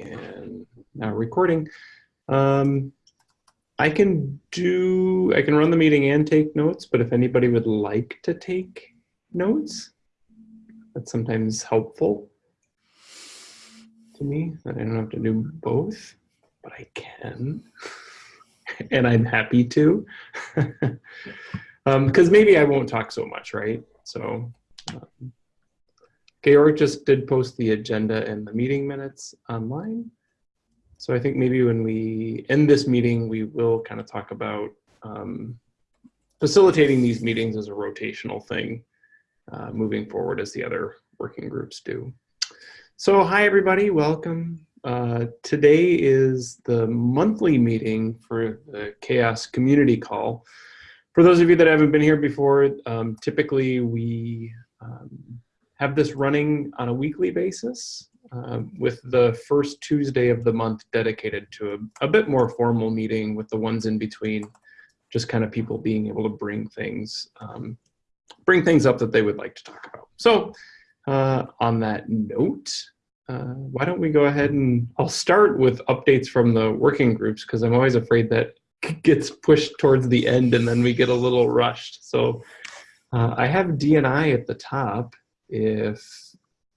and now recording. Um, I can do, I can run the meeting and take notes, but if anybody would like to take notes, that's sometimes helpful to me that I don't have to do both, but I can. and I'm happy to. Because um, maybe I won't talk so much, right? So, um, Georg just did post the agenda and the meeting minutes online. So I think maybe when we end this meeting, we will kind of talk about um, facilitating these meetings as a rotational thing uh, moving forward as the other working groups do. So hi everybody, welcome. Uh, today is the monthly meeting for the CHAOSS community call. For those of you that haven't been here before, um, typically we um, have this running on a weekly basis uh, with the first Tuesday of the month dedicated to a, a, bit more formal meeting with the ones in between, just kind of people being able to bring things, um, bring things up that they would like to talk about. So uh, on that note, uh, why don't we go ahead and I'll start with updates from the working groups because I'm always afraid that gets pushed towards the end and then we get a little rushed. So uh, I have DNI at the top. If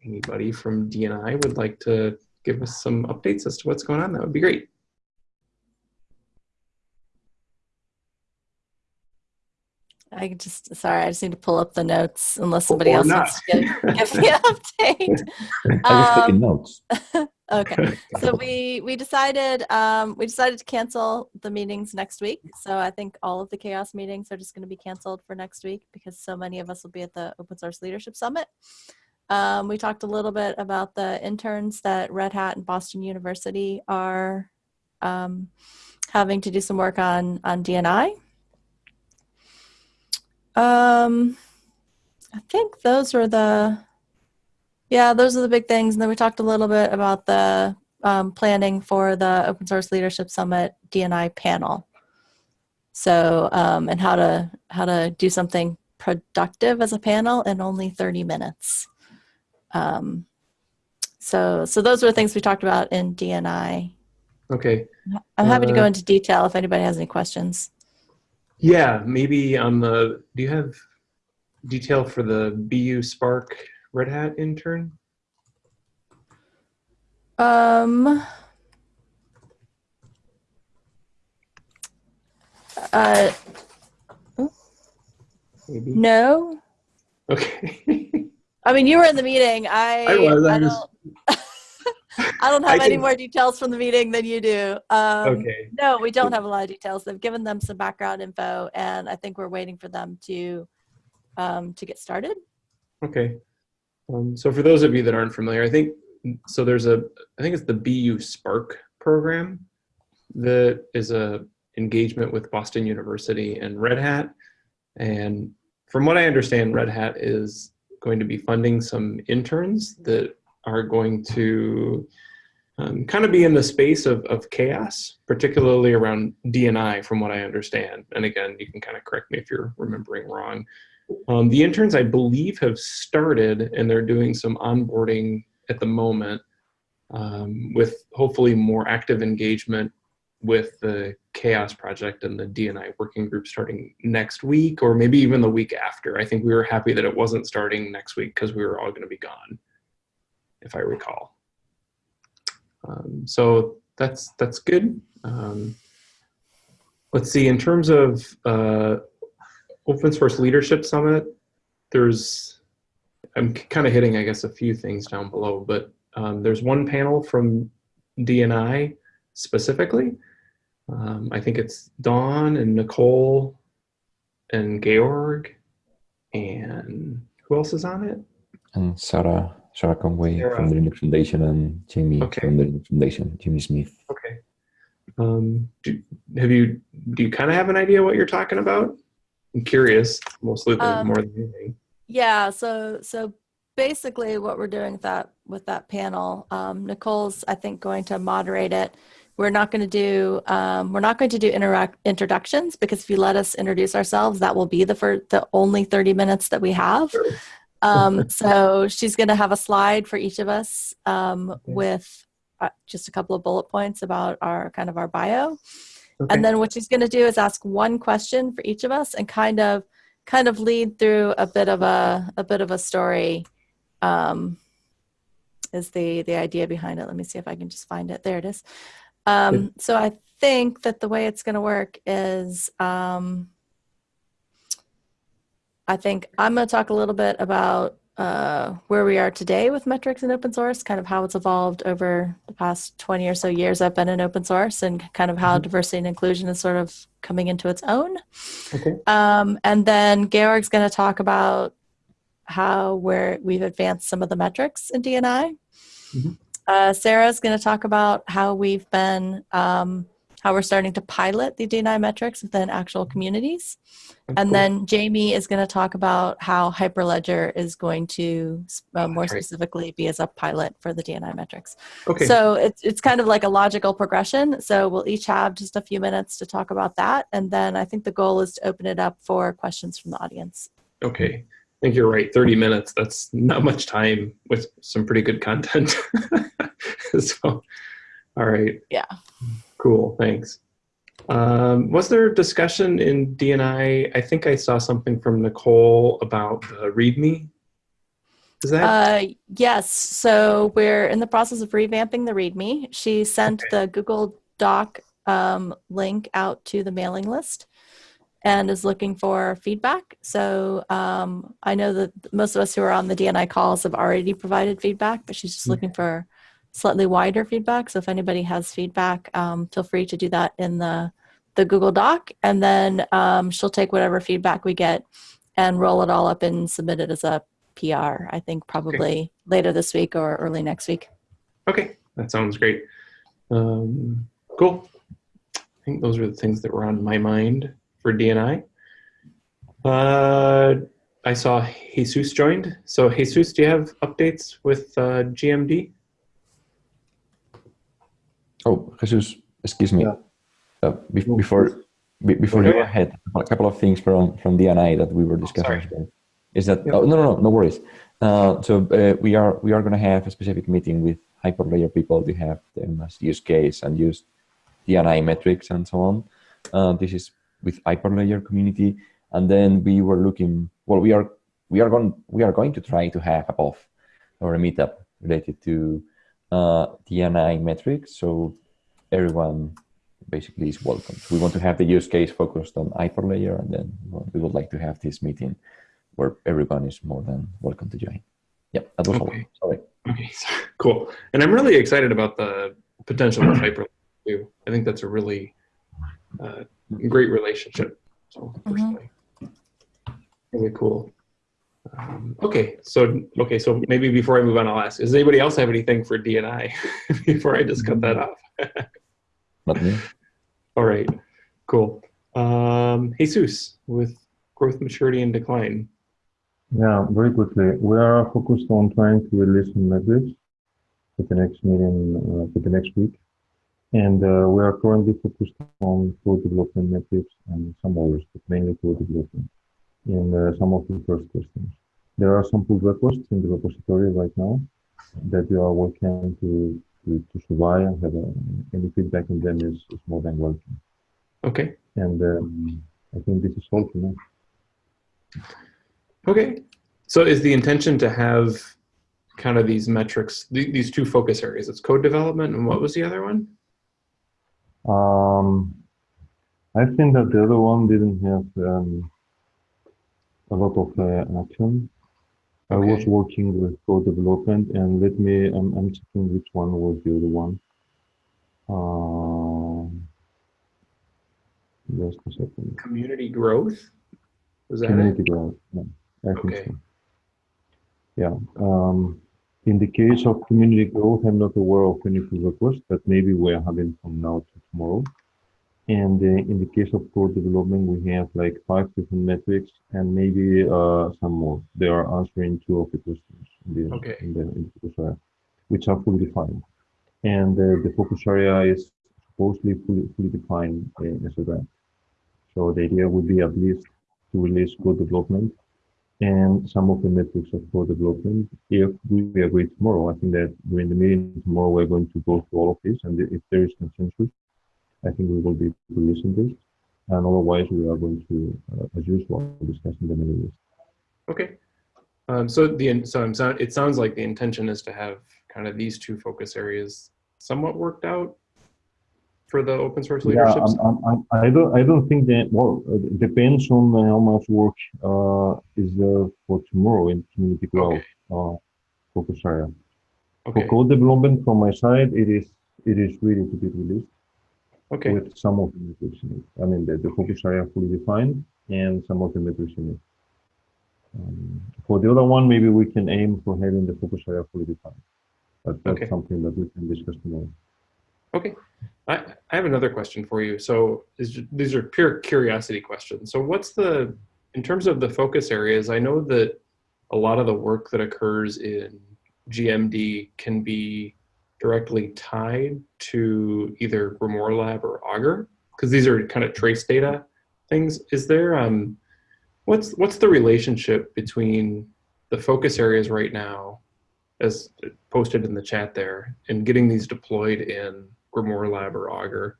anybody from DNI would like to give us some updates as to what's going on, that would be great. I just sorry, I just need to pull up the notes unless somebody or else not. wants to give, give me an update. I was taking um, notes. okay, so we we decided um, we decided to cancel the meetings next week. So I think all of the CHAOSS meetings are just going to be canceled for next week because so many of us will be at the Open Source Leadership Summit. Um, we talked a little bit about the interns that Red Hat and Boston University are um, having to do some work on on DNI. Um, I think those are the, yeah, those are the big things. And then we talked a little bit about the um, planning for the Open Source Leadership Summit DNI panel. So, um, and how to, how to do something productive as a panel in only 30 minutes. Um, so, so those were the things we talked about in DNI. Okay. I'm happy uh, to go uh, into detail if anybody has any questions. Yeah, maybe on the, do you have detail for the BU Spark Red Hat intern? Um, uh, maybe. No. Okay. I mean, you were in the meeting. I, I was. I, I don't. I don't have I any more details from the meeting than you do. Um, okay. No, we don't have a lot of details. They've given them some background info, and I think we're waiting for them to um, to get started. Okay. Um, so for those of you that aren't familiar, I think so. There's a I think it's the BU Spark program that is a engagement with Boston University and Red Hat, and from what I understand, Red Hat is going to be funding some interns that are going to um, kind of be in the space of, of CHAOSS, particularly around DNI from what I understand. And again, you can kind of correct me if you're remembering wrong. Um, the interns, I believe, have started and they're doing some onboarding at the moment um, with hopefully more active engagement with the CHAOSS project and the DNI working group starting next week or maybe even the week after. I think we were happy that it wasn't starting next week because we were all going to be gone if I recall. Um, so that's that's good. Um, let's see, in terms of uh, Open Source Leadership Summit, there's, I'm kind of hitting, I guess, a few things down below, but um, there's one panel from DNI specifically. Um, I think it's Dawn and Nicole and Georg and who else is on it? And Sarah. Sarah Conway Sarah. from the Linux Foundation and Jamie okay. from the Linux Foundation, Jimmy Smith. Okay. Um, do, have you, do you kind of have an idea what you're talking about? I'm curious, mostly um, more than anything. Yeah, so, so basically what we're doing with that, with that panel, um, Nicole's, I think, going to moderate it. We're not going to do, um, we're not going to do interact introductions because if you let us introduce ourselves, that will be the, for the only 30 minutes that we have. Sure. Um, so she's going to have a slide for each of us um, okay. with uh, just a couple of bullet points about our kind of our bio. Okay. And then what she's going to do is ask one question for each of us and kind of kind of lead through a bit of a a bit of a story um is the the idea behind it. Let me see if I can just find it. There it is. Um so I think that the way it's going to work is um I think I'm going to talk a little bit about uh, where we are today with metrics and open source, kind of how it's evolved over the past 20 or so years I've been in open source and kind of how Mhm. diversity and inclusion is sort of coming into its own. Okay. Um, and then Georg's going to talk about how we're, we've advanced some of the metrics in DNI. Mhm. Uh, Sarah's going to talk about how we've been, um, how we're starting to pilot the DNI metrics within actual communities. That's And cool. then Jamie is going to talk about how Hyperledger is going to uh, more Right. specifically be as a pilot for the DNI metrics. okay. So it's it's kind of like a logical progression. So we'll each have just a few minutes to talk about that, and then I think the goal is to open it up for questions from the audience. Okay. I think you're right. 30 minutes. That's not much time with some pretty good content. so, all right. Yeah. Cool. Thanks. Um, was there discussion in DNI? I think I saw something from Nicole about the README. Is that? Uh, yes. So we're in the process of revamping the README. She sent the Google Doc um, link out to the mailing list and is looking for feedback. So um, I know that most of us who are on the DNI calls have already provided feedback, but she's just looking for slightly wider feedback. So if anybody has feedback, um, feel free to do that in the the Google Doc, and then um, she'll take whatever feedback we get and roll it all up and submit it as a PR. I think probably later this week or early next week. Okay, that sounds great. Um, cool. I think those are the things that were on my mind for DNI. Uh, I saw Jesus joined. So Jesus, do you have updates with uh, GMD? Oh, Jesus, excuse me. Yeah. Uh, be- before be- before Oh, you go ahead, a couple of things from from DNI that we were discussing. sorry. as well. Is that Yeah. oh, no, no, no, no worries. Uh, so uh, we are we are going to have a specific meeting with Hyperledger people to have them as use case and use DNI metrics and so on. Uh, this is with Hyperledger community, and then we were looking. Well, we are we are going we are going to try to have a BoF or a meetup related to uh, DNI metrics. So everyone basically is welcome. We want to have the use case focused on Hyperledger, and then we would like to have this meeting where everyone is more than welcome to join. Yeah, that was Okay. all. Sorry. Okay, sorry. cool. And I'm really excited about the potential of Hyperledger too. I think that's a really uh, great relationship. So personally, really cool. Um, okay, so okay, so maybe before I move on, I'll ask: Does anybody else have anything for DNI before I just cut that off? Not me. All right, cool. Um, Jesus with growth, maturity, and decline. Yeah, very quickly. We are focused on trying to release some metrics for the next meeting, uh, for the next week. And uh, we are currently focused on code development metrics and some others, but mainly code development in uh, some of the first questions. There are some pull requests in the repository right now that you are working to, to, to survive and have uh, any feedback on them is, is more than welcome. Okay, And um, I think this is all for now. okay. So is the intention to have kind of these metrics, th- these two focus areas? It's code development, and what was the other one? Um, I think that the other one didn't have um, a lot of uh, action. I was working with code development, and let me, I'm, I'm checking which one was the other one. Um, just a second. Community growth. Was that it? Community growth. Yeah, I think Okay. so. Yeah. Um, in the case of community growth, I'm not aware of any pull request, but maybe we are having from now to tomorrow. And uh, in the case of code development, we have like five different metrics and maybe uh, some more. They are answering two of the questions in the, Okay. in the, in the focus area, which are fully defined. And uh, the focus area is supposedly fully, fully defined uh, as a. So the idea would be at least to release code development and some of the metrics of code development. If we agree tomorrow, I think that during the meeting tomorrow, we're going to go through all of this. And if there is consensus, I think we will be releasing this. And otherwise, we are going to, uh, as usual, discuss in the middle. Okay. Um, so the so I'm it sounds like the intention is to have kind of these two focus areas somewhat worked out for the open source Yeah, leadership. I'm, I'm, I'm- I don't, I don't think that, well, it depends on how much work, uh, is there for tomorrow in community growth, Okay. uh, focus area. Okay. For code development from my side, it is, it is ready to be released Okay. with some of the metrics in it. I mean, the, the focus area fully defined and some of the metrics in it. Um, For the other one, maybe we can aim for having the focus area fully defined. But that's Okay. something that we can discuss tomorrow. Okay. I, I have another question for you. So is, these are pure curiosity questions. So what's the, in terms of the focus areas, I know that a lot of the work that occurs in GMD can be directly tied to either Grimoire Lab or Augur, because these are kind of trace data things. Is there, um, what's, what's the relationship between the focus areas right now as posted in the chat there and getting these deployed in Grimoire Lab or Augur.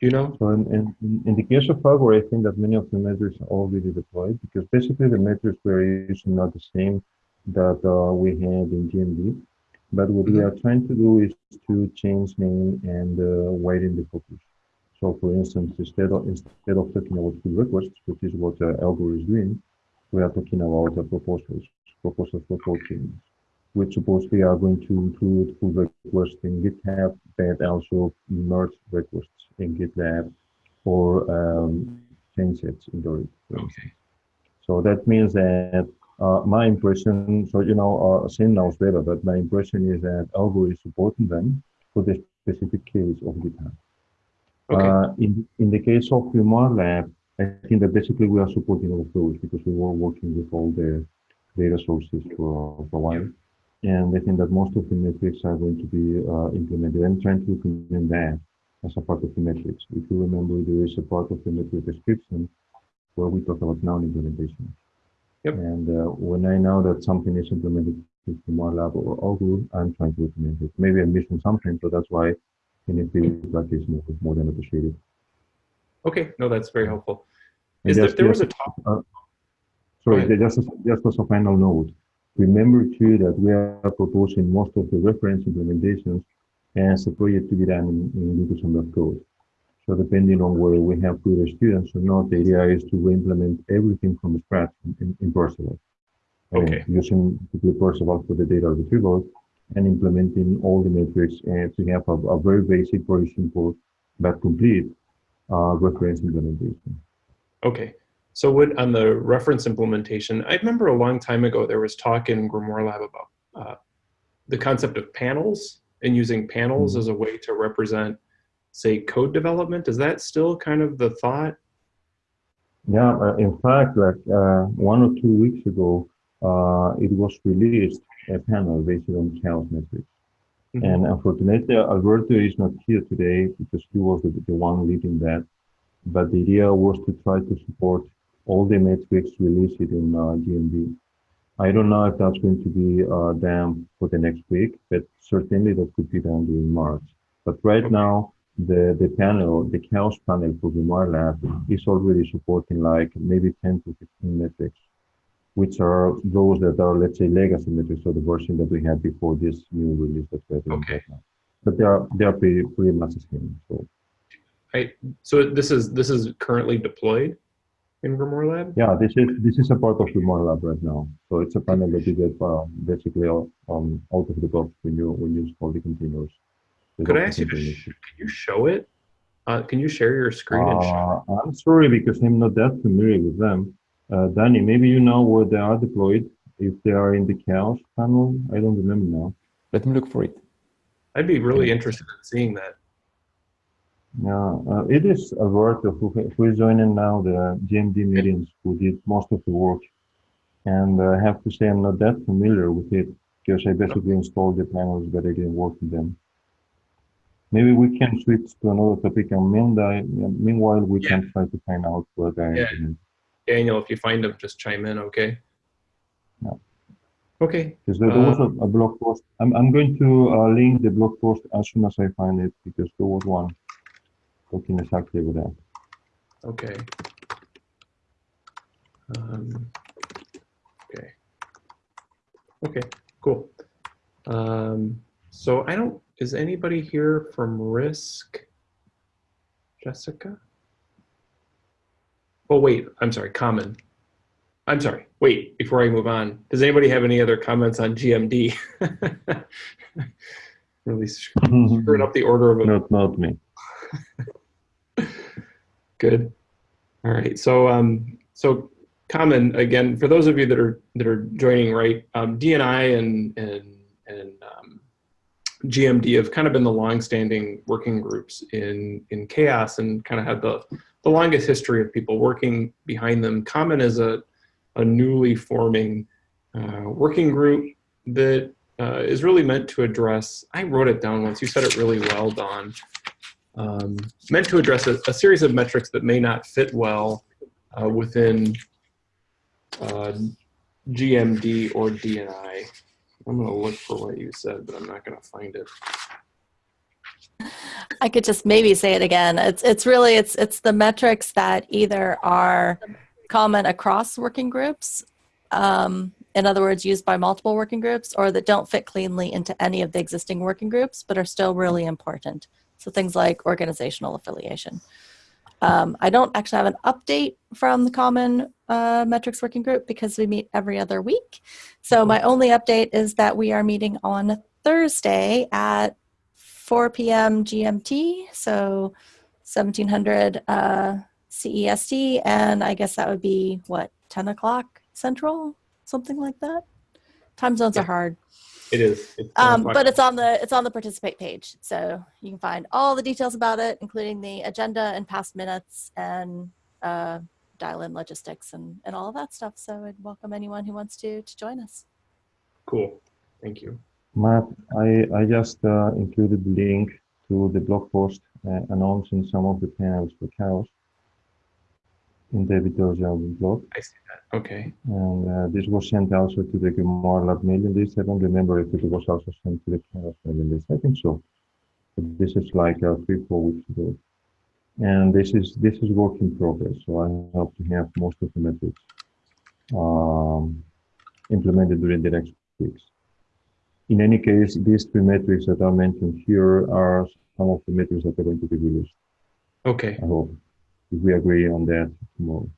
You know? So in, in, in- the case of Augur, I think that many of the metrics are already deployed because basically the metrics we're using are not the same that uh, we had in GMD. But what we Mhm. are trying to do is to change name and uh, widen the focus. So for instance, instead of, instead of talking about pull requests, which is what uh, Augur is doing, we are talking about the proposals, proposals for code changes, which supposedly are going to include pull requests in GitHub, but also merge requests in GitLab or um, change sets in Gerrit. for instance. Okay. So that means that uh, my impression, so you know, uh, Sean knows better, but my impression is that Augur is supporting them for the specific case of GitHub. Okay. Uh, in, in the case of Grimoire Lab, I think that basically we are supporting all of those because we were working with all the data sources for, for a while. And I think that most of the metrics are going to be uh, implemented. I'm trying to implement that as a part of the metrics. If you remember, there is a part of the metric description where we talk about noun implementation. Yep. And uh, when I know that something is implemented with Grimoire Lab or Augur, I'm trying to implement it. Maybe I'm missing something, so that's why in a feedback is more, more than appreciated. Okay. No, that's very helpful. Is there, just- there was a top. uh, Sorry, just, just as a final note, remember too that we are proposing most of the reference implementations as a project to be done in, in Linux code. So depending on whether we have good students or not, the idea is to re-implement everything from scratch in, in, Perceval. Okay. Using the Perceval for the data retrieval and implementing all the metrics and to have a, a very basic, very simple, but complete uh, reference implementation. Okay. So would on the reference implementation, I remember a long time ago there was talk in Grimoire Lab about uh, the concept of panels and using panels Mhm. as a way to represent, say, code development. Is that still kind of the thought? Yeah, uh, in fact, like uh, one or two weeks ago, uh, it was released a panel based on CHAOSS metrics. Mhm. And unfortunately, Alberto is not here today because he was the, the one leading that. But the idea was to try to support all the metrics released in uh, GMD. I don't know if that's going to be uh, done for the next week, but certainly that could be done during March. But right now, the, the panel, the CHAOSS panel for Grimoire Lab is already supporting like maybe 10 to 15 metrics, which are those that are, let's say, legacy metrics, so the version that we had before this new release that we're doing Okay. right now. But they are, they are pretty, pretty much the same. So I, so this is this is currently deployed in Grimoire Lab. yeah, this is, this is a part of Grimoire Lab right now. So it's a panel that you get uh, basically um, out of the box when you, when you install the containers. The Could I ask you to sh- can you show it? Uh, can you share your screen and show? Uh, I'm sorry because I'm not that familiar with them. Uh, Danny, maybe you know where they are deployed. If they are in the CHAOSS panel, I don't remember now. Let me look for it. I'd be really interested in seeing that. Yeah, uh, it is Alberto who, who is joining now the GMD meetings, who did most of the work. And I have to say I'm not that familiar with it because I basically installed the panels, but I didn't work with them. Maybe we can switch to another topic, and meanwhile, meanwhile we can try to find out where they are Yeah. Daniel, if you find them, just chime in, okay? Yeah. Okay, Because there, there was Uh, a, a blog post. I'm, I'm going to uh, link the blog post as soon as I find it because there was one talking exactly about that. okay. Um, okay. Okay, cool. Um, so I don't, is anybody here from Risk? Jessica? Oh, wait, I'm sorry, Common. I'm sorry, wait, before I move on, does anybody have any other comments on GMD? Really screwing up the order of it. Not, not me. Good. All right. So, um, so common again for those of you that are that are joining, right? Um, DNI and and and um, GMD have kind of been the longstanding working groups in in CHAOSS and kind of had the the longest history of people working behind them. Common is a a newly forming uh, working group that uh, is really meant to address. I wrote it down once. You said it really well, Dawn um, meant to address a, a series of metrics that may not fit well uh, within uh, GMD or DNI. I'm going to look for what you said, but I'm not going to find it. I could just maybe say it again. It's it's really it's it's the metrics that either are common across working groups, um, in other words, used by multiple working groups, or that don't fit cleanly into any of the existing working groups, but are still really important. So things like organizational affiliation. Um, I don't actually have an update from the Common uh, Metrics Working Group because we meet every other week. So my only update is that we are meeting on Thursday at 4 p.m. GMT, so 1700 uh, CEST, and I guess that would be what 10 o'clock Central, something like that. Time zones Yeah. are hard, It is. It's um, but it's on the it's on the participate page, so you can find all the details about it, including the agenda and past minutes and uh, dial-in logistics and and all of that stuff. So I'd welcome anyone who wants to to join us. cool. Thank you. Matt, I, I just uh, included the link to the blog post uh, announcing some of the panels for CHAOSS in David Dorzell blog. I see that. Okay. And uh, this was sent also to the Grimoire Lab mailing list. I don't remember if it was also sent to the CHAOSS mailing list. I think so. But this is like uh, three, four weeks ago. And this is this is work in progress. So I hope to have most of the metrics um, implemented during the next weeks. In any case, these three metrics that are mentioned here are some of the metrics that are going to be released. Okay. I hope if we agree on that tomorrow.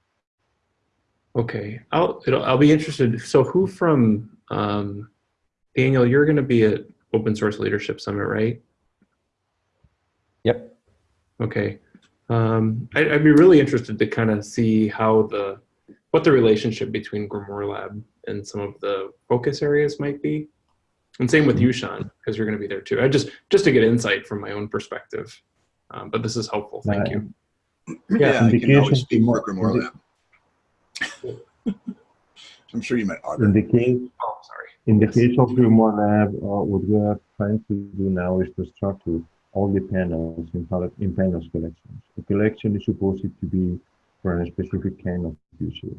Okay. I'll it'll, I'll be interested. So who from um, Daniel? You're going to be at Open Source Leadership Summit, right? Yep. Okay. Um, I, I'd be really interested to kind of see how the what the relationship between Grimoire Lab and some of the focus areas might be. And same with you, Sean, because you're going to be there too. I just just to get insight from my own perspective. Um, but this is helpful. Thank Uh, you. Yeah, I can indication always speak for to- Grimoire Lab. I'm sure you meant In Augur. the case, Oh, sorry. in the Yes. case of Grimoire Lab, uh, what we are trying to do now is to start structure all the panels in, in panels collections. The collection is supposed to be for a specific kind of users.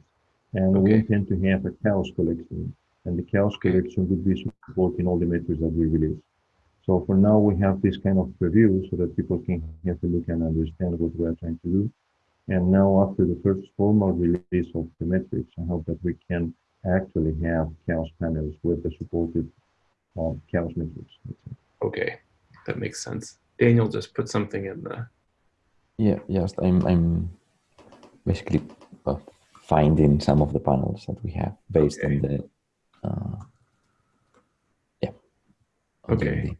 And we intend to have a CHAOSS collection, and the CHAOSS Okay. collection would be supporting all the metrics that we release. So for now, we have this kind of preview so that people can have a look and understand what we are trying to do. And now after the first formal release of the metrics, I hope that we can actually have CHAOSS panels with the supported uh, CHAOSS metrics. Okay, that makes sense. Daniel just put something in the. Yeah, yes, I'm I'm basically uh, finding some of the panels that we have based on the uh, yeah. on Okay. GMD.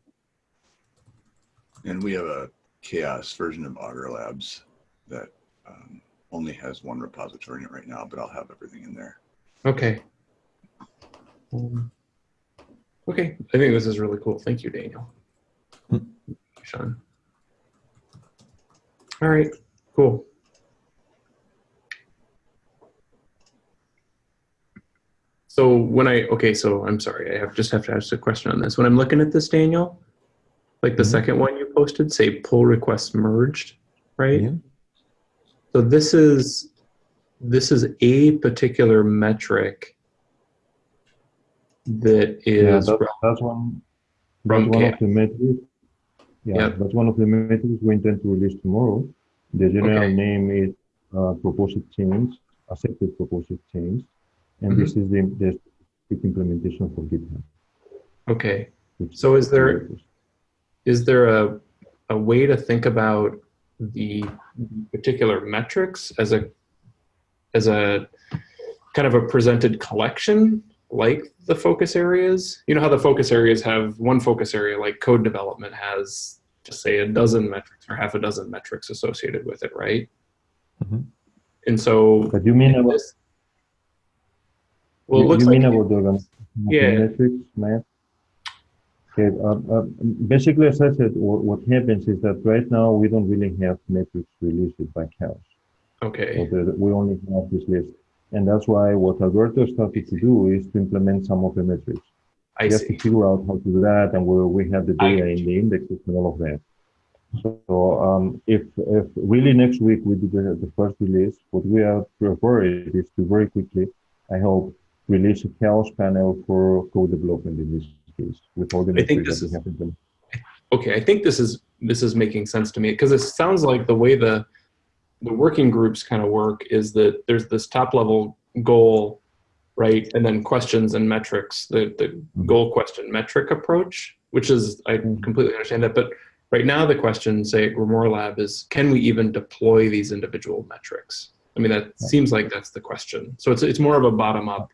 And we have a CHAOSS version of Augur Labs that um, only has one repository in it right now, but I'll have everything in there. Okay. Um, okay, I think this is really cool. Thank you, Daniel. Hmm. Sean. All right, cool. So when I, okay, so I'm sorry, I have just have to ask a question on this. When I'm looking at this, Daniel, like the Mhm. second one you posted, say pull requests merged, right? Yeah. So this is this is a particular metric that Yeah, is that, that's one. That's from one of the metrics. Yeah, Yep. that's one of the metrics we intend to release tomorrow. The general Okay. name is uh, proposed change, accepted proposed change, and Mm-hmm. this is the the specific implementation for GitHub. okay. So is there is there a a way to think about the particular metrics as a as a kind of a presented collection like the focus areas you know how the focus areas have one focus area like code development has just say a dozen metrics or half a dozen metrics associated with it right Mhm. and so But you mean about this- well it you, looks you like mean about the the Yeah. metrics, Matt? Okay, uh, uh, basically, as I said, what, what happens is that right now we don't really have metrics released by CHAOS. Okay the, we only have this list. And that's why what Alberto started to do is to implement some of the metrics. i have to figure out how to do that and where we have the data in the indexes and all of that. So um, if, if really next week we do the, the first release, what we are preparing is to very quickly, I hope, release a chaos panel for code development in this case with all the I think metrics this that is- we have implemented. okay i think this is this is making sense to me because it sounds like the way the the working groups kind of work is that there's this top level goal right? And then questions and metrics the the goal question metric approach which is i completely understand that. But right now the question say at grimoire lab is can we even deploy these individual metrics? I mean that seems like that's the question. So it's it's more of a bottom up.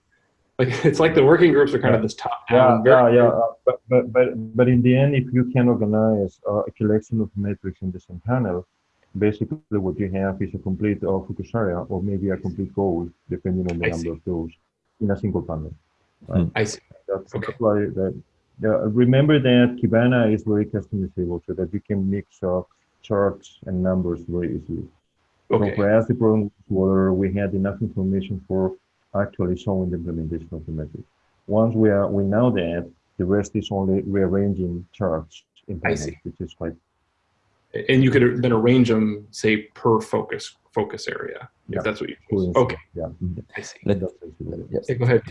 Like it's like the working groups are kind of this top down. yeah, yeah. uh, But, but, but, but in the end, if you can organize uh, a collection of metrics in the same panel, basically what you have is a complete uh, focus area or maybe a complete goal, depending on the I number see. of those in a single panel. i see That's, Okay. that's why that. Yeah, remember that Kibana is very customizable so that you can mix up charts and numbers very easily. So okay for us, the problem was whether we had enough information for actually showing the implementation of the metric. Once we are we know that, the rest is only rearranging charts in I see. which is quite and you could then arrange them say per focus focus area Yeah. if that's what you choose. okay Yeah. i see Let-. Yes. Yeah, go ahead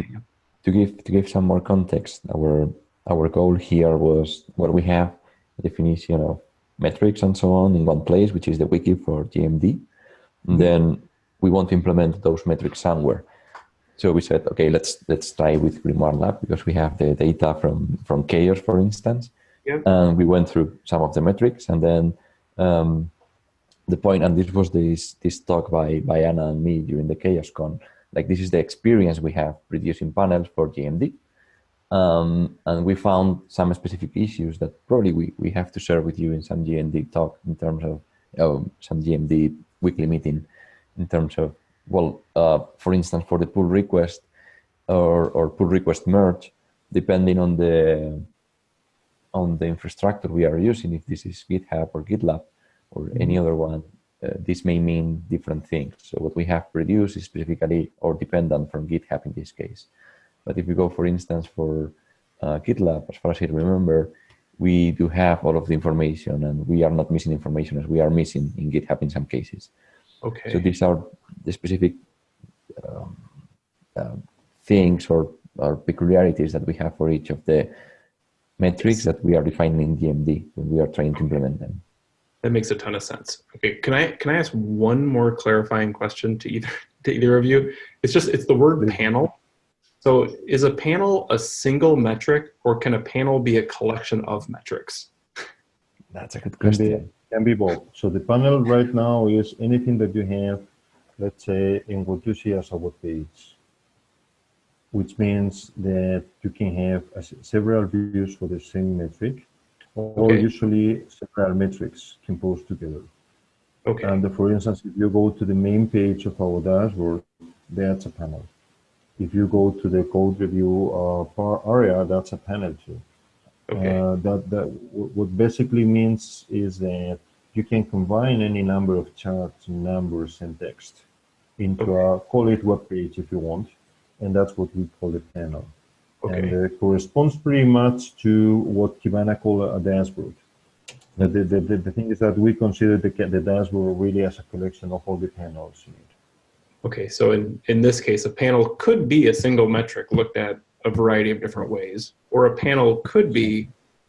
to give to give some more context, our our goal here was well, we have a definition of metrics and so on in one place, which is the wiki for GMD. And mm-hmm. then we want to implement those metrics somewhere. So we said, okay, let's let's try with Grimoire Lab because we have the data from from CHAOSS, for instance. Yep. And we went through some of the metrics, and then um, the point, and this was this this talk by by Anna and me during the CHAOSScon. Like this is the experience we have reducing panels for GMD. Um, and we found some specific issues that probably we, we have to share with you in some GMD talk in terms of um, some GMD weekly meeting in terms of, well, uh, for instance, for the pull request or, or pull request merge, depending on the on the infrastructure we are using, if this is GitHub or GitLab or any other one, uh, this may mean different things. So what we have produced is specifically or dependent from GitHub in this case. But if we go, for instance, for uh, GitLab, as far as I remember, we do have all of the information and we are not missing information as we are missing in GitHub in some cases. okay So these are the specific um, uh, things or, or peculiarities that we have for each of the metrics that we are defining in GMD when we are trying to implement them. that makes a ton of sense. Okay can i can i ask one more clarifying question to either to either of you? It's just it's the word panel. So is a panel a single metric or can a panel be a collection of metrics? That's a good Can be, question. can be both. So the panel right now is anything that you have, let's say, in what you see as a web page, which means that you can have several views for the same metric, or Okay. usually several metrics composed together. okay And for instance, if you go to the main page of our dashboard, that's a panel. If you go to the code review uh, area, that's a panel too. okay Uh, that that what basically means is that you can combine any number of charts, numbers, and text into a call it web page if you want, and that's what we call a panel. okay And uh, corresponds pretty much to what Kibana call a dashboard. The, the, the, the, thing is that we consider the, the dashboard really as a collection of all the panels in it. Okay, so in, in this case, a panel could be a single metric looked at a variety of different ways, or a panel could be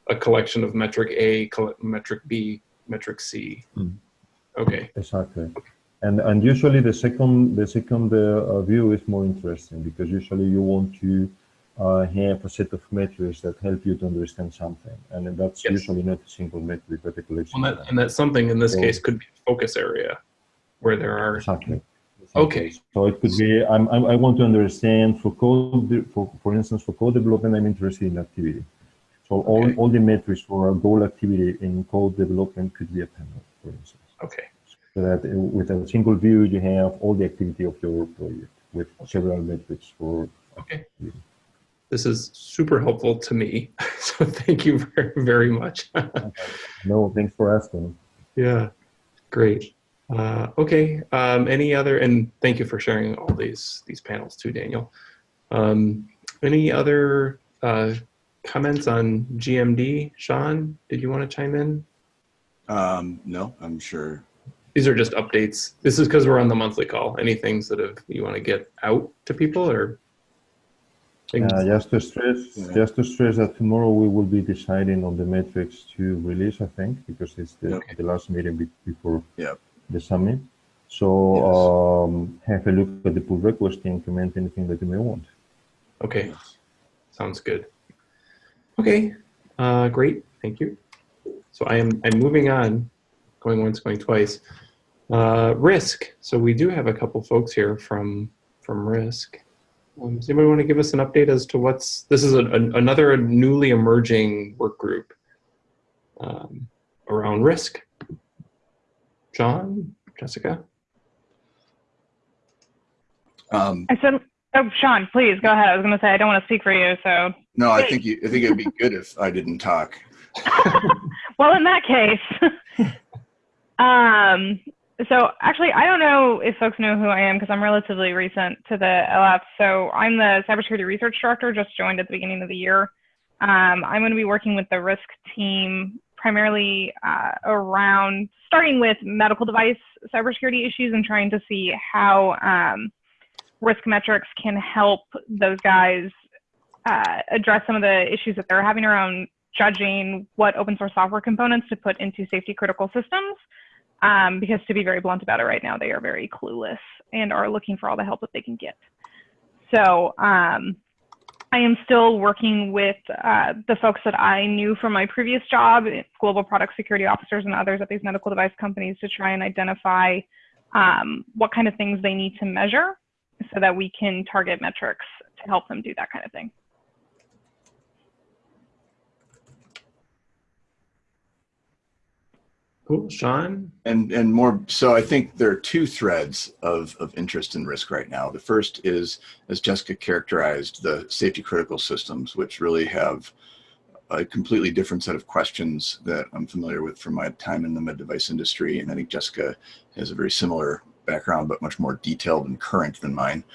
a collection of metric A, metric B, metric C. Mm. Okay, Exactly. And and usually the second the second uh, view is more interesting because usually you want to uh, have a set of metrics that help you to understand something, and that's Yes. usually not a single metric but a collection. well, that, and that something in this Yeah. case could be a focus area where there are. Exactly. Okay. So it could be I'm, I'm, I want to understand for code for for instance for code development I'm interested in activity. So all, Okay. all the metrics for a goal activity in code development could be a panel, for instance. Okay, So that with a single view you have all the activity of your project with several metrics for okay. This is super helpful to me, so thank you very, very much. no thanks for asking. Yeah, great. Uh, okay, um, any other, and thank you for sharing all these, these panels too, Daniel. Um, any other uh, comments on GMD? Sean, did you want to chime in? Um, no, I'm sure. These are just updates. This is because we're on the monthly call. Any things that have, you want to get out to people or? things- Uh, just to stress, Yeah. just to stress that tomorrow we will be deciding on the metrics to release, I think, because it's the, Okay. the last meeting before Yep. the summit. So Yes. um, have a look at the pull request and comment anything that you may want. Okay, sounds good. Okay, uh, great, thank you. So I am, I'm moving on, going once, going twice. Uh, Risk, so we do have a couple folks here from, from Risk. Um, Does anybody want to give us an update as to what's, this is a- an- another newly emerging work group um, around risk. John, Jessica? Um, I said, oh, Sean, please go ahead. I was going to say, I don't want to speak for you. So, no, I think you, I think it'd be good if I didn't talk. well, in that case, um, so actually, I don't know if folks know who I am because I'm relatively recent to the LF. So I'm the cybersecurity research director, just joined at the beginning of the year. Um, I'm going to be working with the risk team primarily uh, around starting with medical device cybersecurity issues and trying to see how um, risk metrics can help those guys uh, address some of the issues that they're having around judging what open source software components to put into safety critical systems. Um, because to be very blunt about it right now, they are very clueless and are looking for all the help that they can get. So um, I am still working with uh, the folks that I knew from my previous job, global product security officers and others at these medical device companies to try and identify um, what kind of things they need to measure so that we can target metrics to help them do that kind of thing. Cool, Sean? And and more so I think there are two threads of, of interest and risk right now. The first is, as Jessica characterized, the safety critical systems, which really have a completely different set of questions that I'm familiar with from my time in the med device industry. And I think Jessica has a very similar background, but much more detailed and current than mine.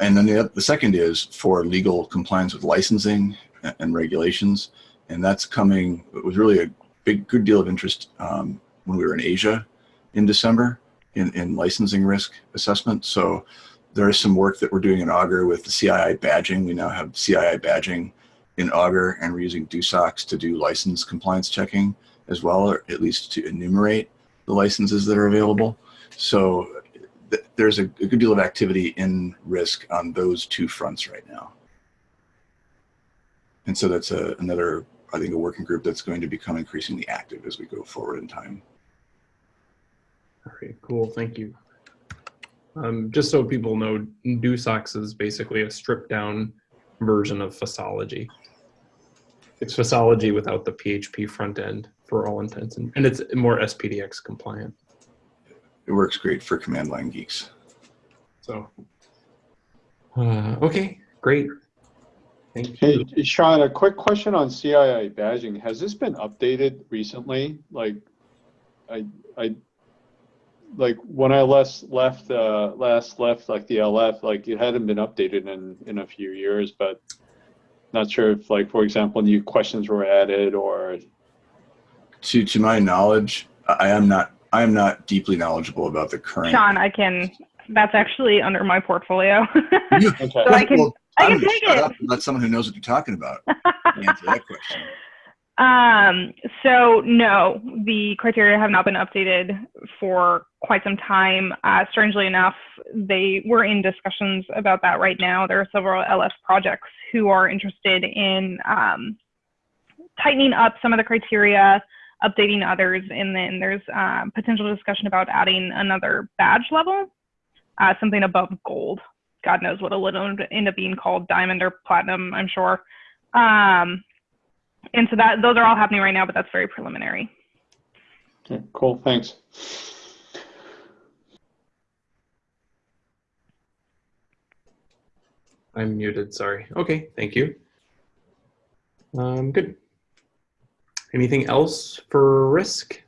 And then the, the second is for legal compliance with licensing and- and regulations. And that's coming, it was really a big, good deal of interest um, when we were in Asia in December in, in licensing risk assessment. So there is some work that we're doing in Augur with the CII badging. We now have CII badging in Augur and we're using DoSOCS to do license compliance checking as well, or at least to enumerate the licenses that are available. So th- there's a, a good deal of activity in risk on those two fronts right now. And so that's a, another, I think, a working group that's going to become increasingly active as we go forward in time. All right, cool, thank you. Um, just so people know, DoSOCS is basically a stripped down version of FOSSology. It's FOSSology without the PHP front end for all intents, and, and it's more SPDX compliant. It works great for command line geeks. So, uh, okay, great. Thank you. Hey, Sean, a quick question on CII badging. Has this been updated recently? Like, I, I, like when I last left, uh, last left like the LF, like it hadn't been updated in, in a few years, but not sure if like, for example, new questions were added or, To to my knowledge, I am not I am not deeply knowledgeable about the current. Sean, I can, that's actually under my portfolio. okay. So I can- Well, I can take it. Let someone who knows what you're talking about answer that question. Um, so no, the criteria have not been updated for quite some time. Uh, strangely enough, they were in discussions about that right now. There are several LS projects who are interested in um, tightening up some of the criteria, updating others, and then there's uh, potential discussion about adding another badge level, uh, something above gold. God knows what it'll end up being called, diamond or platinum, I'm sure. Um, and so that those are all happening right now, but that's very preliminary. Okay, cool, thanks. I'm muted, sorry. Okay, thank you. Um, good. Anything else for risk?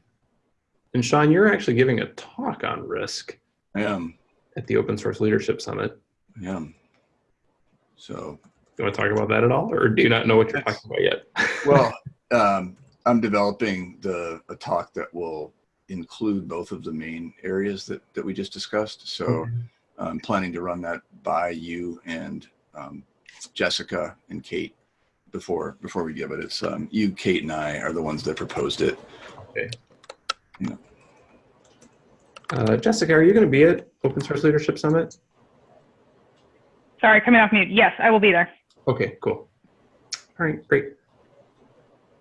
And Sean, you're actually giving a talk on risk I am, at the Open Source Leadership Summit. Am. So, You want to talk about that at all, or do you not know what you're talking about yet? well, um, I'm developing the a talk that will include both of the main areas that that we just discussed. So, I'm planning to run that by you and um, Jessica and Kate before before we give it. It's um, you, Kate, and I are the ones that proposed it. Okay. Yeah. Uh, Jessica, are you going to be at Open Source Leadership Summit? Sorry, coming off mute. Yes, I will be there. Okay, cool. All right, great.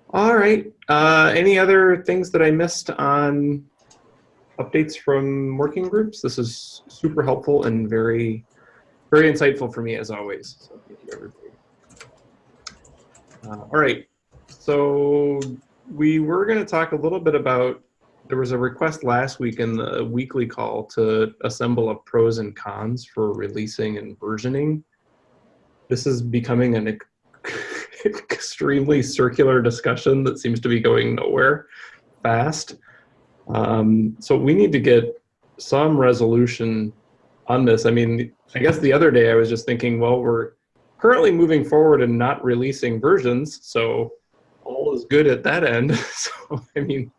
All right. Uh, any other things that I missed on updates from working groups? This is super helpful and very, very insightful for me as always. So thank you, everybody. Uh, all right. So we were going to talk a little bit about. There was a request last week in the weekly call to assemble a pros and cons for releasing and versioning this is becoming an extremely circular discussion that seems to be going nowhere fast. Um, so we need to get some resolution on this. I mean, I guess the other day I was just thinking, well, we're currently moving forward and not releasing versions, so all is good at that end. so I mean,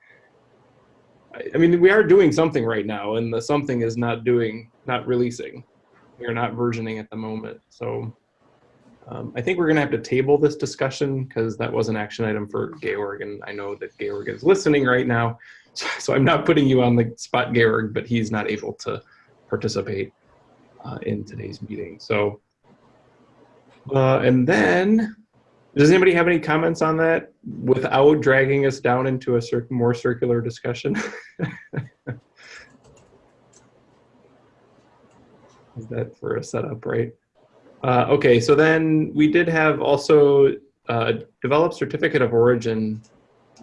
I, mean, we are doing something right now, and the something is not doing, not releasing. We are not versioning at the moment. So um, I think we're going to have to table this discussion because that was an action item for Georg, and I know that Georg is listening right now. So, so I'm not putting you on the spot, Georg, but he's not able to participate uh, in today's meeting. So, uh, and then, does anybody have any comments on that without dragging us down into a cir more circular discussion? Is that for a setup, right? Uh, okay, so then we did have also uh, developed certificate of origin.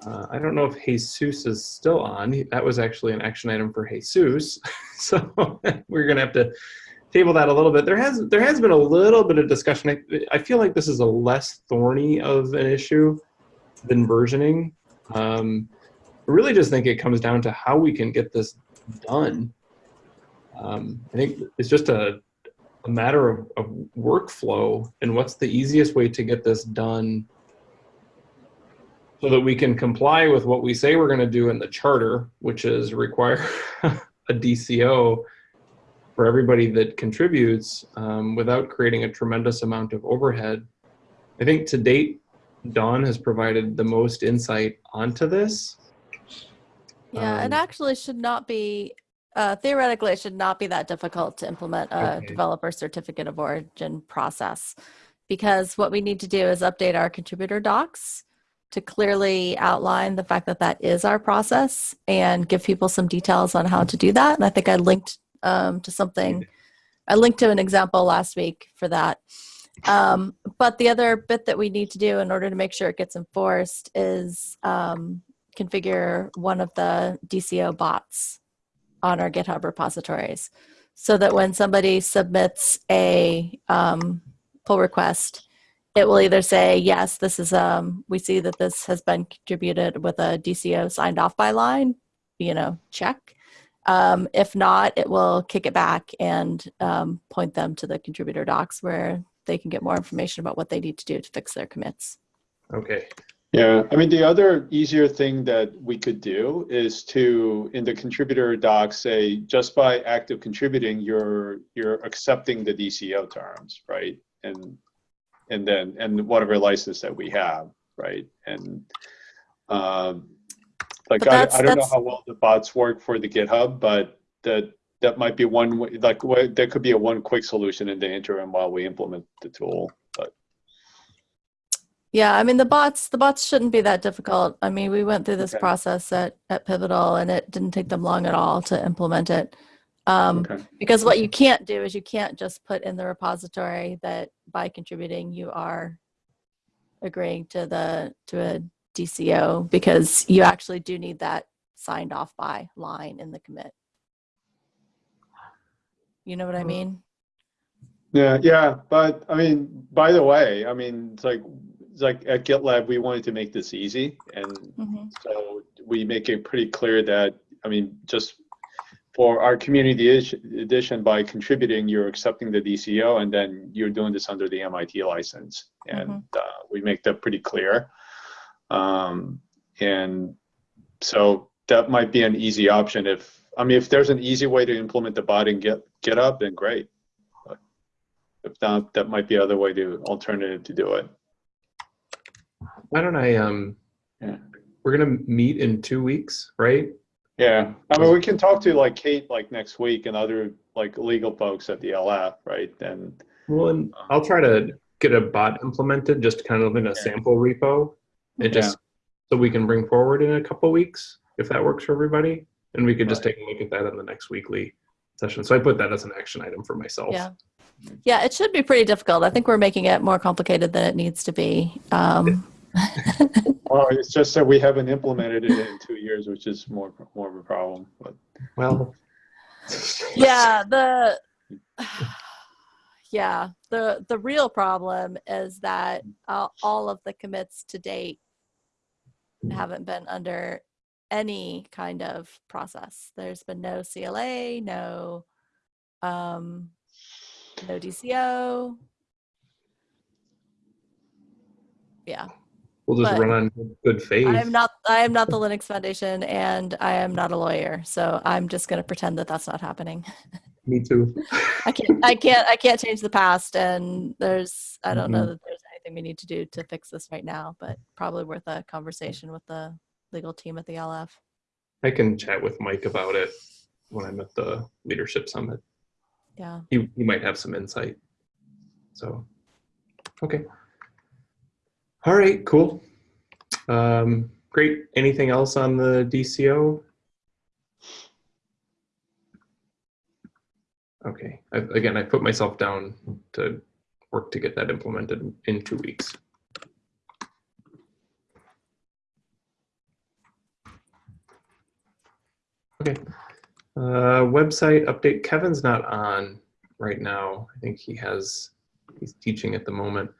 Uh, I don't know if Jesus is still on. That was actually an action item for Jesus. so we're gonna have to table that a little bit. There has there has been a little bit of discussion. I, I feel like this is a less thorny of an issue than versioning. Um, I really just think it comes down to how we can get this done. Um, I think it's just a a matter of, of workflow and what's the easiest way to get this done so that we can comply with what we say we're going to do in the charter, which is require a DCO for everybody that contributes um, without creating a tremendous amount of overhead. I think to date, Dawn has provided the most insight onto this. Yeah, it Um, actually should not be, uh, theoretically, it should not be that difficult to implement a Okay. developer certificate of origin process. Because what we need to do is update our contributor docs to clearly outline the fact that that is our process and give people some details on how to do that. And I think I linked um, to something, I linked to an example last week for that. Um, but the other bit that we need to do in order to make sure it gets enforced is um, configure one of the DCO bots on our GitHub repositories so that when somebody submits a um, pull request, it will either say, yes, this is, um, we see that this has been contributed with a DCO signed off by line, you know, check. Um, if not, it will kick it back and um, point them to the contributor docs where they can get more information about what they need to do to fix their commits. Okay. Yeah, I mean, the other easier thing that we could do is to, in the contributor doc, say, just by active contributing, you're, you're accepting the DCO terms, right? And and then, and whatever license that we have, right? And, um, like, I, I don't know how well the bots work for the GitHub, but that, that might be one, way- like, that could be a one quick solution in the interim while we implement the tool, but. Yeah, I mean the bots the bots shouldn't be that difficult. I mean, we went through this Okay. process at at Pivotal and it didn't take them long at all to implement it. Um, Okay. because what you can't do is you can't just put in the repository that by contributing you are agreeing to the to a DCO because you actually do need that signed off by line in the commit. You know what I mean? Yeah, yeah, but I mean, by the way, I mean, it's like, it's like at GitLab, we wanted to make this easy. And Mhm. so we make it pretty clear that, I mean, just for our community edition, by contributing, you're accepting the DCO and then you're doing this under the MIT license. And uh, we make that pretty clear. Um, and so that might be an easy option if, I mean, if there's an easy way to implement the bot in Get GitHub, then great. But If not, that might be other way to, alternative to do it. Why don't I, um, Yeah. we're gonna meet in two weeks, right? Yeah, I mean, we can talk to like Kate like next week and other like legal folks at the LF, right? And Well, and I'll try to get a bot implemented, just kind of in a sample repo. And just, so we can bring forward in a couple weeks, if that works for everybody. And we could just take a look at that in the next weekly session. So I put that as an action item for myself. Yeah. Yeah, it should be pretty difficult. I think we're making it more complicated than it needs to be. Um, well, it's just that we haven't implemented it in two years, which is more more of a problem. But Well. yeah, the yeah, the the real problem is that uh, all of the commits to date haven't been under any kind of process. There's been no CLA, no um no DCO. Yeah. We'll just But- run on good faith. I am not I am not the Linux Foundation and I am not a lawyer. So I'm just going to pretend that that's not happening. Me too. I can't I can't I can't change the past and there's I don't know Mhm. that there's anything we need to do to fix this right now, but probably worth a conversation with the legal team at the LF. I can chat with Mike about it when I'm at the leadership summit. Yeah. He, he might have some insight. So, okay. All right, cool. Um, great. Anything else on the DCO? Okay. I, again, I put myself down to work to get that implemented in two weeks. Okay. Uh, website update. Kevin's not on right now. I think he has, he's teaching at the moment.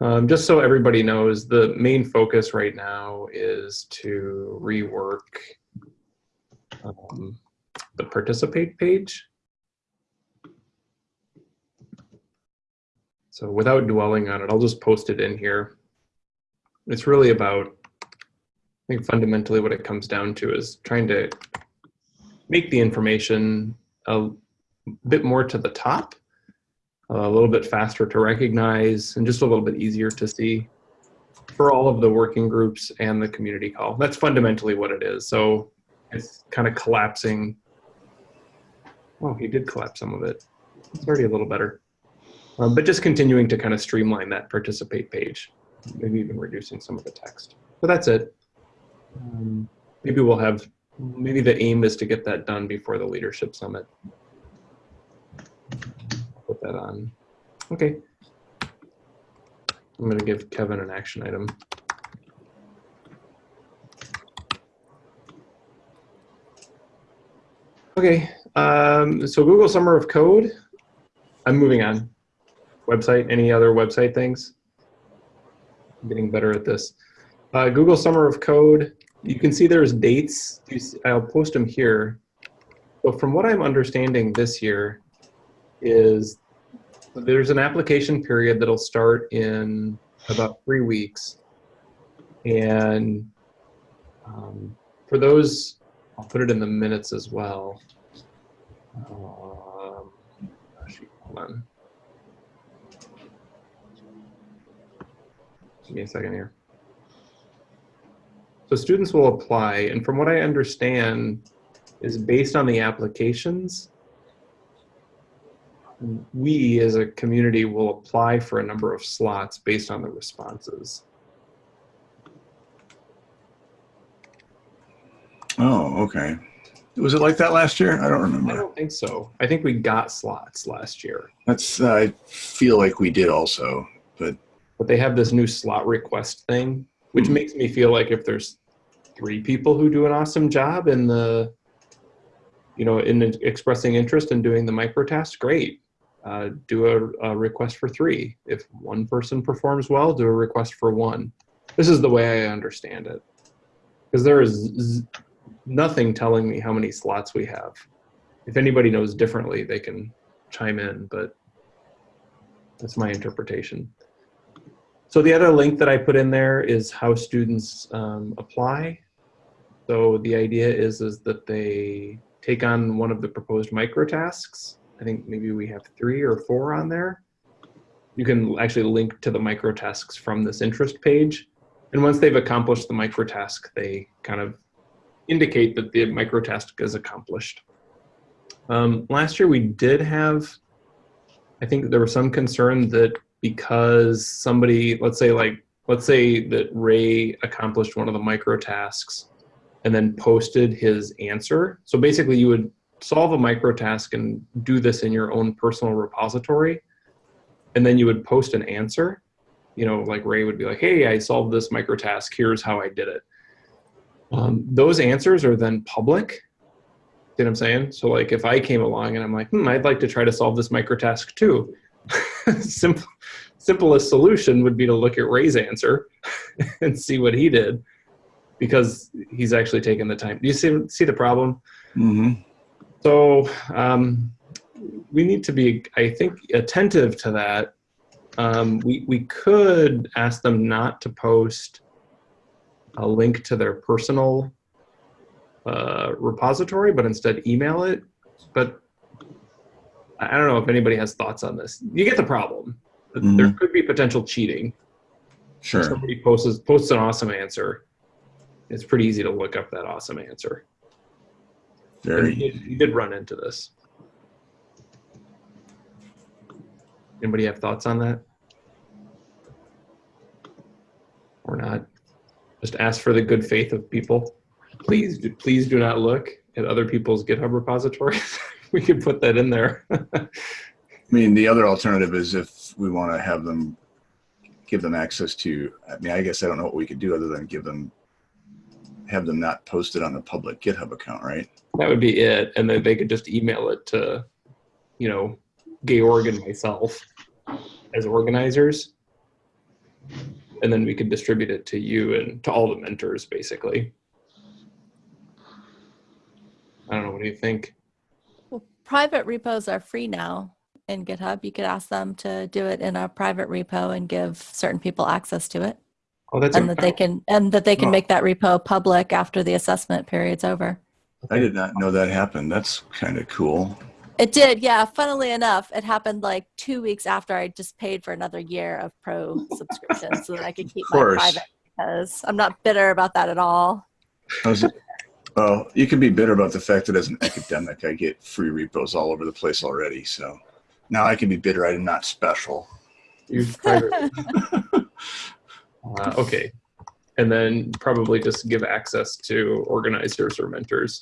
Um, just so everybody knows, the main focus right now is to rework um, the participate page. So without dwelling on it, I'll just post it in here. It's really about, I think fundamentally what it comes down to is trying to make the information a bit more to the top, a little bit faster to recognize, and just a little bit easier to see for all of the working groups and the community call. That's fundamentally what it is. So it's kind of collapsing. Oh, he did collapse some of it. It's already a little better. Um, but just continuing to kind of streamline that participate page, maybe even reducing some of the text. But that's it. Um, maybe we'll have maybe the aim is to get that done before the leadership summit. Put that on. Okay. I'm going to give Kevin an action item. Okay, um, so Google Summer of Code. I'm moving on. Website, any other website things? I'm getting better at this. Uh, Google Summer of Code, you can see there's dates. I'll post them here. But from what I'm understanding this year is there's an application period that'll start in about three weeks. And um, for those, I'll put it in the minutes as well. Um, hold on. Give me a second here. So students will apply, and from what I understand, is based on the applications. We as a community will apply for a number of slots based on the responses. Oh, okay. Was it like that last year? I don't remember. I don't think so. I think we got slots last year, That's, I feel like we did also, but but they have this new slot request thing, which Hmm. makes me feel like if there's three people who do an awesome job in the, you know, in expressing interest in doing the micro task, great. Uh, do a, a request for three. If one person performs well, do a request for one. This is the way I understand it. Because there is z- nothing telling me how many slots we have. If anybody knows differently, they can chime in, but that's my interpretation. So the other link that I put in there is how students um, apply. So the idea is, is that they take on one of the proposed micro tasks. I think maybe we have three or four on there. You can actually link to the micro tasks from this interest page. And once they've accomplished the micro task, they kind of indicate that the micro task is accomplished. Um, last year we did have, I think there was some concern that because somebody, let's say like, let's say that Ray accomplished one of the micro tasks and then posted his answer. So basically you would solve a micro task and do this in your own personal repository. And then you would post an answer. You know, like Ray would be like, hey, I solved this micro task. Here's how I did it. Um, those answers are then public. You know what I'm saying? So like if I came along and I'm like, hmm, I'd like to try to solve this micro task too. Simple, simplest solution would be to look at Ray's answer and see what he did because he's actually taken the time. Do you see, see the problem? mhm. So um, we need to be, I think, attentive to that. Um, we, we could ask them not to post a link to their personal uh, repository, but instead email it. But I don't know if anybody has thoughts on this. You get the problem. Mm-hmm. There could be potential cheating. If sure. somebody posts posts an awesome answer, it's pretty easy to look up that awesome answer. Very. you did, you did run into this. Anybody have thoughts on that? Or not? Just ask for the good faith of people. Please, do, please do not look at other people's GitHub repositories. we could put that in there. I mean, the other alternative is if we want to have them, give them access to, I mean, I guess I don't know what we could do other than give them, have them not post it on the public GitHub account, right? that would be it, and then they could just email it to, you know, Georg and myself as organizers, and then we could distribute it to you and to all the mentors, basically. I don't know. What do you think? Well, private repos are free now in GitHub. You could ask them to do it in a private repo and give certain people access to it, Oh, that's and that they can and that they can Oh. make that repo public after the assessment period's over. I did not know that happened. That's kind of cool. It did, yeah. Funnily enough, it happened like two weeks after I just paid for another year of pro subscription so that I could keep my private because I'm not bitter about that at all. How's it? Well, you can be bitter about the fact that as an academic, I get free repos all over the place already. So now I can be bitter I'm not special. Use private. uh, okay, and then probably just give access to organizers or mentors.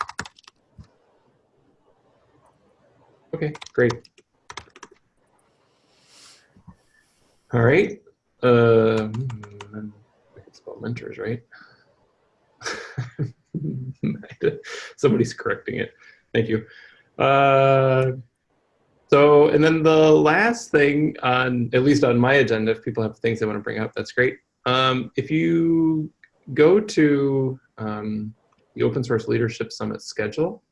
Okay, great. All right. Hmm, I can spell mentors, right? Somebody's correcting it. Thank you. Uh, so, and then the last thing on, at least on my agenda, if people have things they want to bring up, that's great. Um, if you go to um, the Open Source Leadership Summit schedule,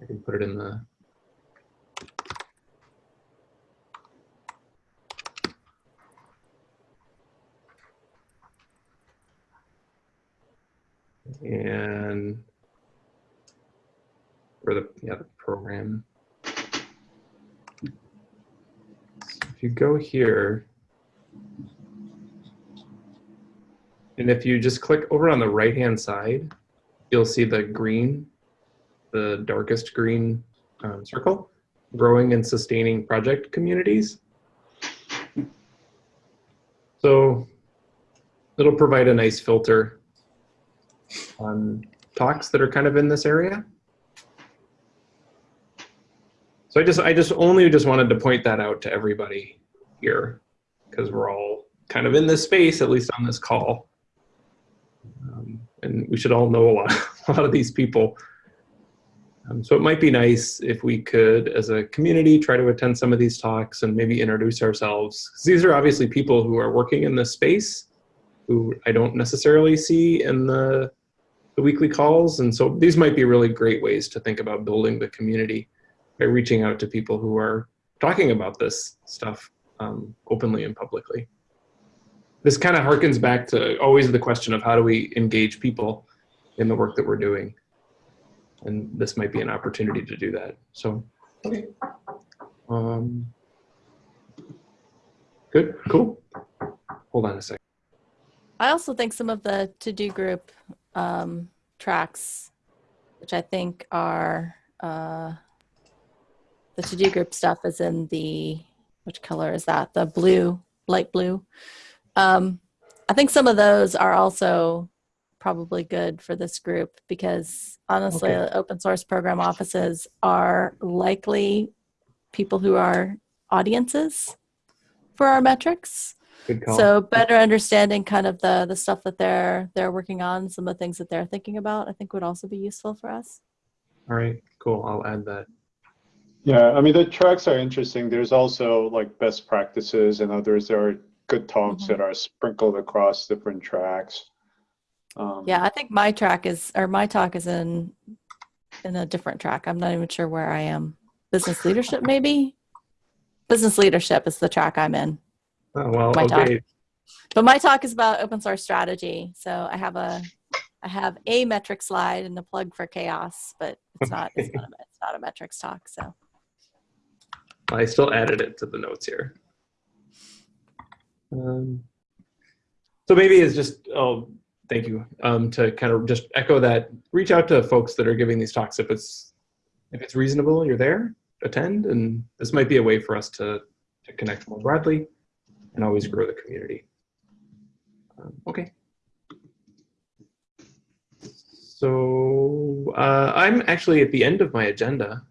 I can put it in the. And or the yeah the program. So if you go here, And if you just click over on the right-hand side, you'll see the green, the darkest green um, circle, growing and sustaining project communities. So it'll provide a nice filter on talks that are kind of in this area. So I just, I just only just wanted to point that out to everybody here because we're all kind of in this space, at least on this call. Um, and we should all know a lot, a lot of these people. Um, so it might be nice if we could, as a community, try to attend some of these talks and maybe introduce ourselves. these are obviously people who are working in this space, who I don't necessarily see in the, the weekly calls. And so these might be really great ways to think about building the community by reaching out to people who are talking about this stuff um, openly and publicly. This kind of harkens back to always the question of how do we engage people in the work that we're doing. And this might be an opportunity to do that. So, okay. Um, good, cool. Hold on a second. I also think some of the to-do group um, tracks, which I think are uh, the to-do group stuff is in the, which color is that? The blue, light blue. Um, I think some of those are also probably good for this group because honestly, Okay. open source program offices are likely people who are audiences for our metrics. Good call. So better understanding kind of the the stuff that they're they're working on, some of the things that they're thinking about, I think would also be useful for us. All right, cool. I'll add that. Yeah, I mean, the tracks are interesting. There's also like best practices and others. There are good talks Mhm. that are sprinkled across different tracks. Um, Yeah, I think my track is or my talk is in in a different track. I'm not even sure where I am. Business leadership, maybe. Business leadership is the track I'm in. Oh, well, My talk. But my talk is about open source strategy. So I have a I have a metric slide and a plug for CHAOSS, but it's not it's not a, it's not a metrics talk. So I still added it to the notes here. Um, so maybe it's just, oh, thank you, um, to kind of just echo that, reach out to folks that are giving these talks. If it's, if it's reasonable, you're there, attend, and this might be a way for us to, to connect more broadly and always grow the community. Um, okay. So uh, I'm actually at the end of my agenda.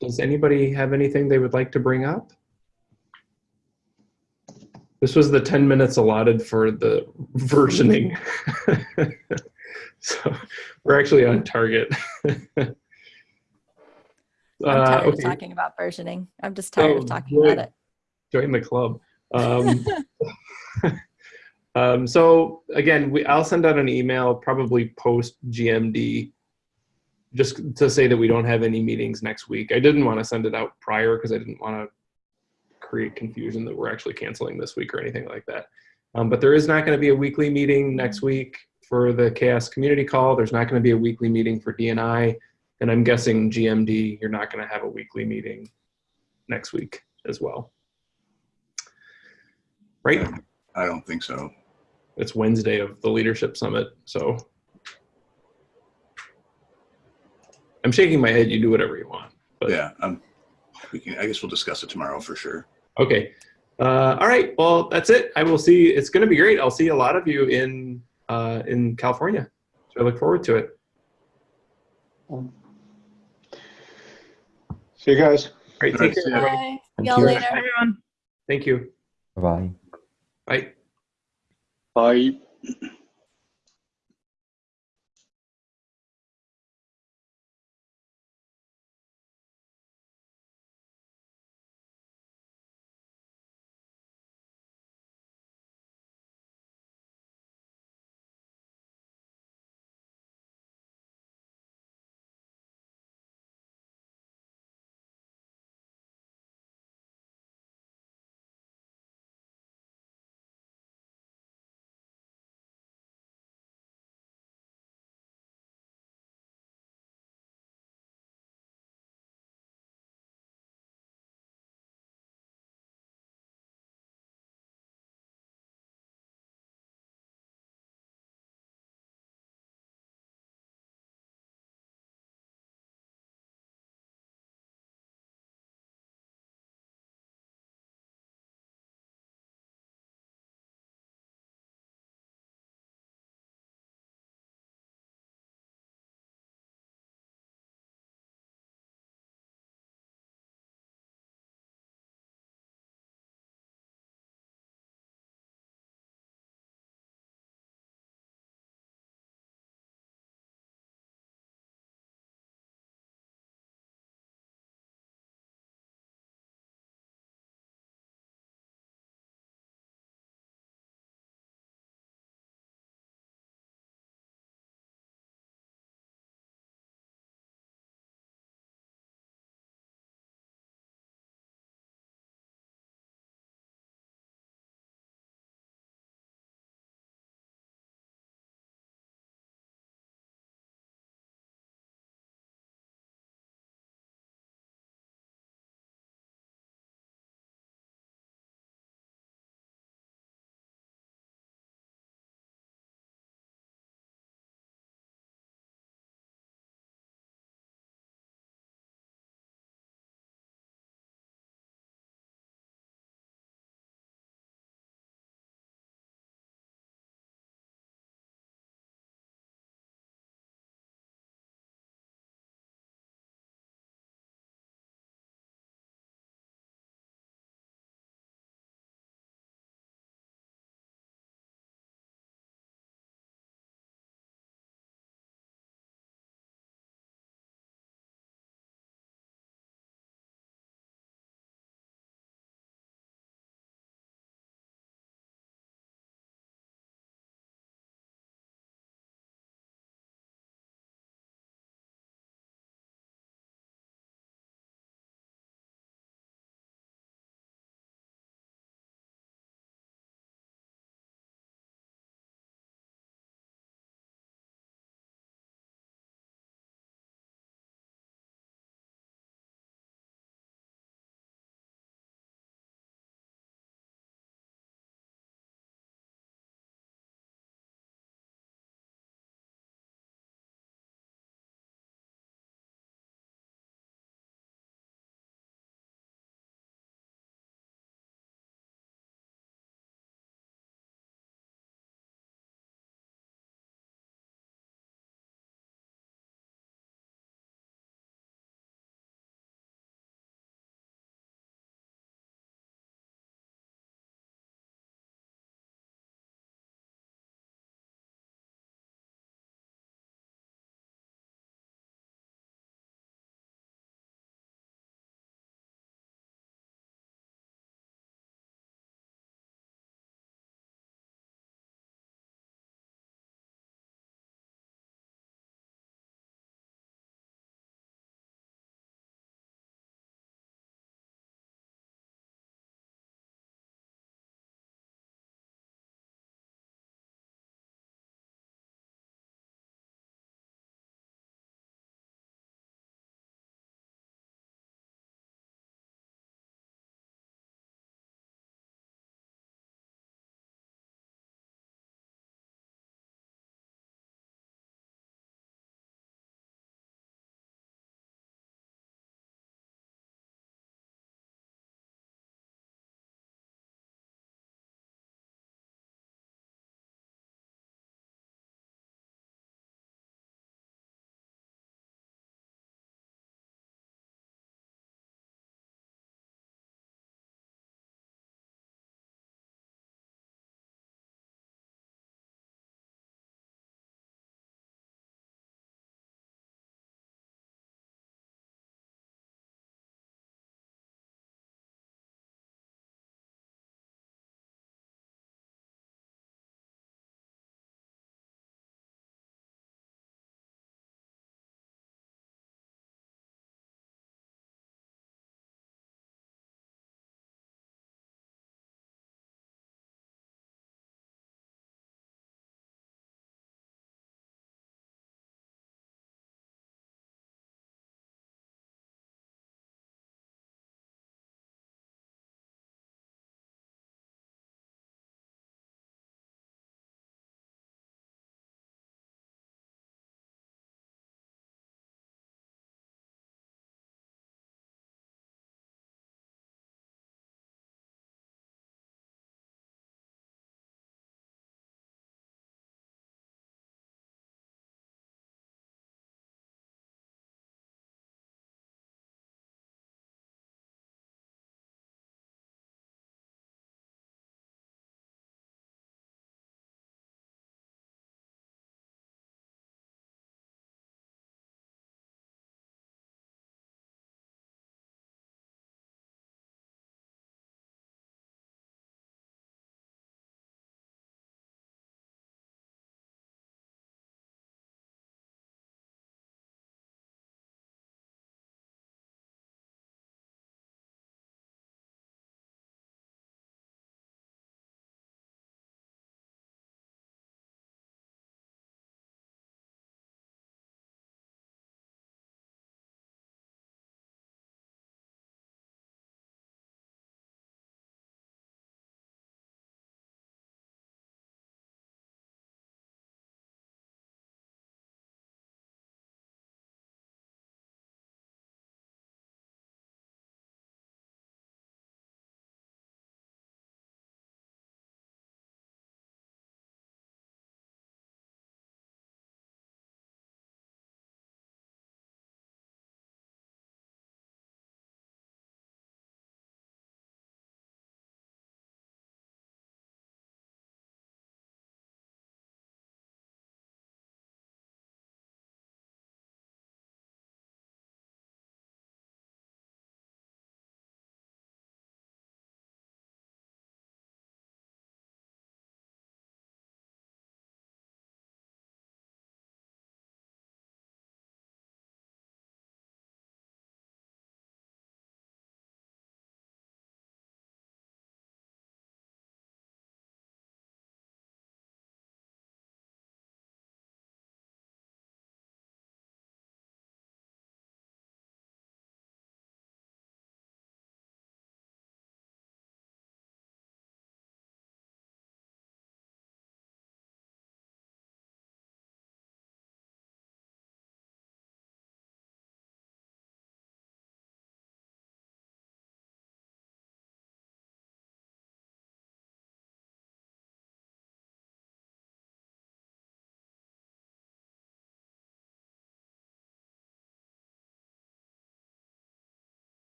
Does anybody have anything they would like to bring up? This was the 10 minutes allotted for the versioning. so we're actually on target. I'm Uh, tired of talking about versioning. I'm just tired Oh, of talking good. about it. Join the club. Um, um, so again, we, I'll send out an email probably post GMD just to say that we don't have any meetings next week. I didn't want to send it out prior because I didn't want to create confusion that we're actually canceling this week or anything like that. Um, but there is not going to be a weekly meeting next week for the CHAOSS community call. There's not going to be a weekly meeting for DNI. And I'm guessing GMD, you're not going to have a weekly meeting next week as well. Right? I don't think so. It's Wednesday of the leadership summit, so I'm shaking my head. You do whatever you want. But Yeah, um, we can, I guess we'll discuss it tomorrow for sure. okay. Uh, all right. Well, that's it. I will see. It's going to be great. I'll see a lot of you in uh, in California. So I look forward to it. See you guys. Great. All Take right, care. see Bye. Thank Y'all you. later. Everyone. Thank you. Bye. Bye. Bye.